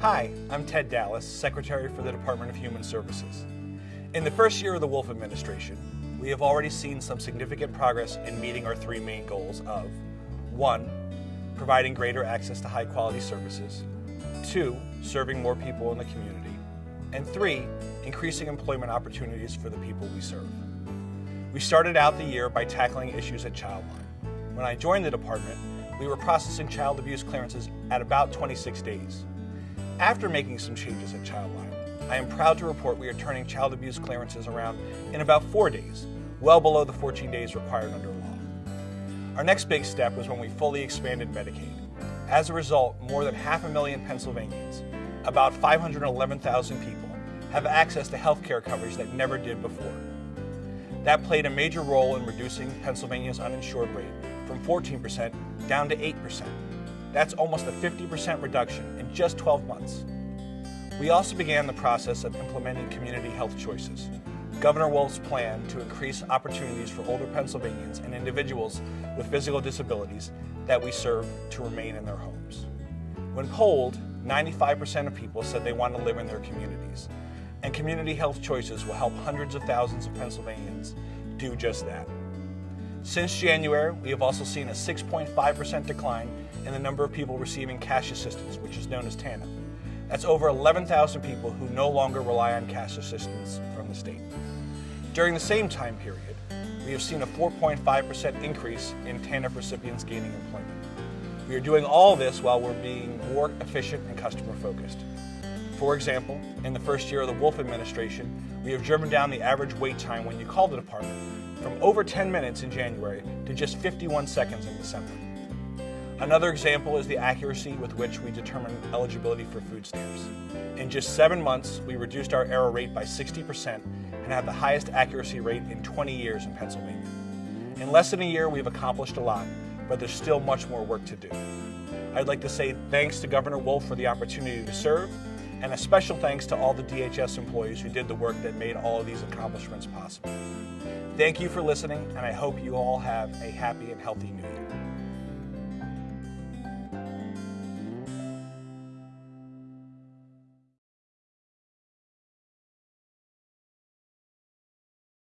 Hi, I'm Ted Dallas, Secretary for the Department of Human Services. In the first year of the Wolf administration, we have already seen some significant progress in meeting our three main goals of 1. Providing greater access to high quality services, 2. Serving more people in the community, and 3. Increasing employment opportunities for the people we serve. We started out the year by tackling issues at Childline. When I joined the department, we were processing child abuse clearances at about 26 days. After making some changes at Childline, I am proud to report we are turning child abuse clearances around in about four days, well below the 14 days required under law. Our next big step was when we fully expanded Medicaid. As a result, more than half a million Pennsylvanians, about 511,000 people, have access to health care coverage that never did before. That played a major role in reducing Pennsylvania's uninsured rate from 14% down to 8%. That's almost a 50% reduction in just 12 months. We also began the process of implementing community health choices, Governor Wolf's plan to increase opportunities for older Pennsylvanians and individuals with physical disabilities that we serve to remain in their homes. When polled, 95% of people said they want to live in their communities, and community health choices will help hundreds of thousands of Pennsylvanians do just that. Since January, we have also seen a 6.5% decline in the number of people receiving cash assistance, which is known as TANF. That's over 11,000 people who no longer rely on cash assistance from the state. During the same time period, we have seen a 4.5% increase in TANF recipients gaining employment. We are doing all this while we're being more efficient and customer focused. For example, in the first year of the Wolf administration, we have driven down the average wait time when you call the department from over 10 minutes in January to just 51 seconds in December. Another example is the accuracy with which we determine eligibility for food stamps. In just seven months, we reduced our error rate by 60% and have the highest accuracy rate in 20 years in Pennsylvania. In less than a year, we've accomplished a lot, but there's still much more work to do. I'd like to say thanks to Governor Wolf for the opportunity to serve, and a special thanks to all the DHS employees who did the work that made all of these accomplishments possible. Thank you for listening, and I hope you all have a happy and healthy new year.